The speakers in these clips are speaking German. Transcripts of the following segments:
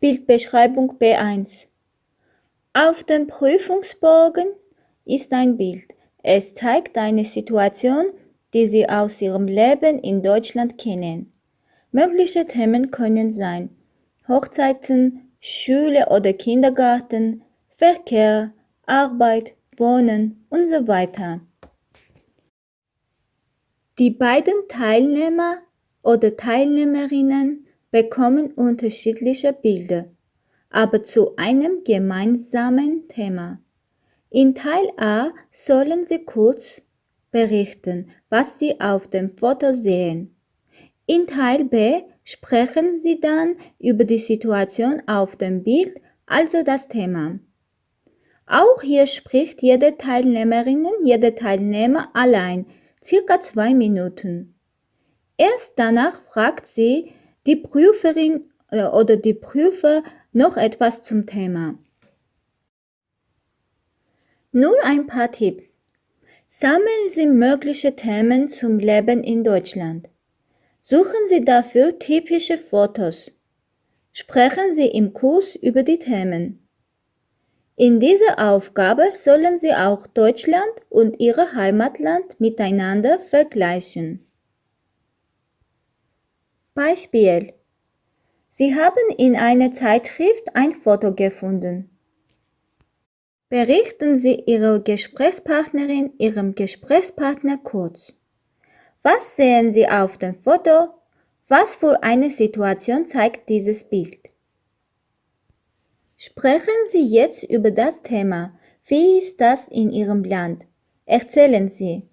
Bildbeschreibung B1 Auf dem Prüfungsbogen ist ein Bild. Es zeigt eine Situation, die Sie aus Ihrem Leben in Deutschland kennen. Mögliche Themen können sein Hochzeiten, Schule oder Kindergarten, Verkehr, Arbeit, Wohnen und so weiter. Die beiden Teilnehmer oder Teilnehmerinnen bekommen unterschiedliche Bilder, aber zu einem gemeinsamen Thema. In Teil A sollen Sie kurz berichten, was Sie auf dem Foto sehen. In Teil B sprechen Sie dann über die Situation auf dem Bild, also das Thema. Auch hier spricht jede Teilnehmerin, jede Teilnehmer allein, circa zwei Minuten. Erst danach fragt sie die Prüferin äh, oder die Prüfer noch etwas zum Thema. Nur ein paar Tipps. Sammeln Sie mögliche Themen zum Leben in Deutschland. Suchen Sie dafür typische Fotos. Sprechen Sie im Kurs über die Themen. In dieser Aufgabe sollen Sie auch Deutschland und Ihr Heimatland miteinander vergleichen. Beispiel. Sie haben in einer Zeitschrift ein Foto gefunden. Berichten Sie Ihrer Gesprächspartnerin, Ihrem Gesprächspartner kurz. Was sehen Sie auf dem Foto? Was für eine Situation zeigt dieses Bild? Sprechen Sie jetzt über das Thema. Wie ist das in Ihrem Land? Erzählen Sie.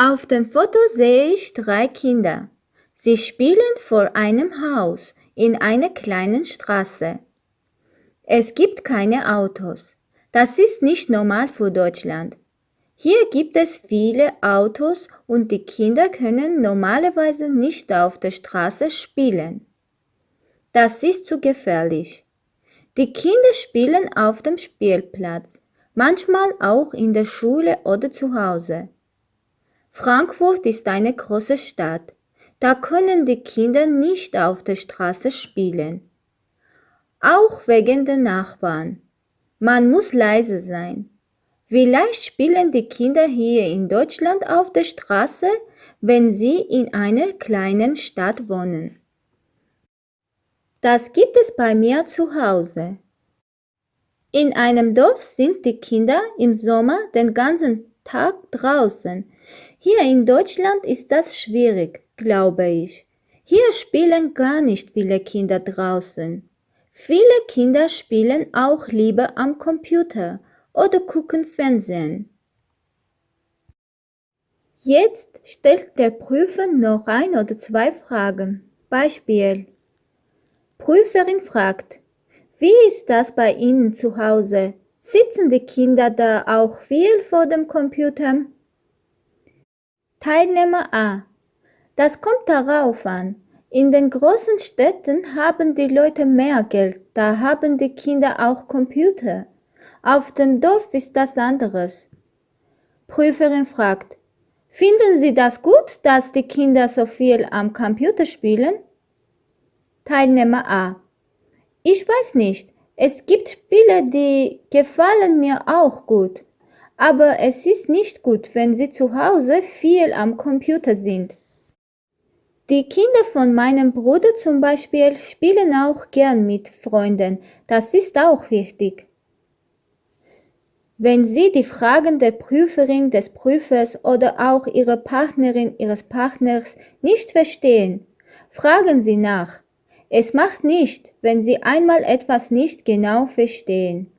Auf dem Foto sehe ich drei Kinder. Sie spielen vor einem Haus in einer kleinen Straße. Es gibt keine Autos. Das ist nicht normal für Deutschland. Hier gibt es viele Autos und die Kinder können normalerweise nicht auf der Straße spielen. Das ist zu gefährlich. Die Kinder spielen auf dem Spielplatz, manchmal auch in der Schule oder zu Hause. Frankfurt ist eine große Stadt. Da können die Kinder nicht auf der Straße spielen. Auch wegen der Nachbarn. Man muss leise sein. Vielleicht spielen die Kinder hier in Deutschland auf der Straße, wenn sie in einer kleinen Stadt wohnen. Das gibt es bei mir zu Hause. In einem Dorf sind die Kinder im Sommer den ganzen Tag draußen. Hier in Deutschland ist das schwierig, glaube ich. Hier spielen gar nicht viele Kinder draußen. Viele Kinder spielen auch lieber am Computer oder gucken Fernsehen. Jetzt stellt der Prüfer noch ein oder zwei Fragen. Beispiel. Prüferin fragt, wie ist das bei Ihnen zu Hause? Sitzen die Kinder da auch viel vor dem Computer? Teilnehmer A. Das kommt darauf an. In den großen Städten haben die Leute mehr Geld, da haben die Kinder auch Computer. Auf dem Dorf ist das anderes. Prüferin fragt, finden Sie das gut, dass die Kinder so viel am Computer spielen? Teilnehmer A. Ich weiß nicht. Es gibt Spiele, die gefallen mir auch gut. Aber es ist nicht gut, wenn Sie zu Hause viel am Computer sind. Die Kinder von meinem Bruder zum Beispiel spielen auch gern mit Freunden. Das ist auch wichtig. Wenn Sie die Fragen der Prüferin, des Prüfers oder auch Ihrer Partnerin, Ihres Partners nicht verstehen, fragen Sie nach. Es macht nicht, wenn Sie einmal etwas nicht genau verstehen.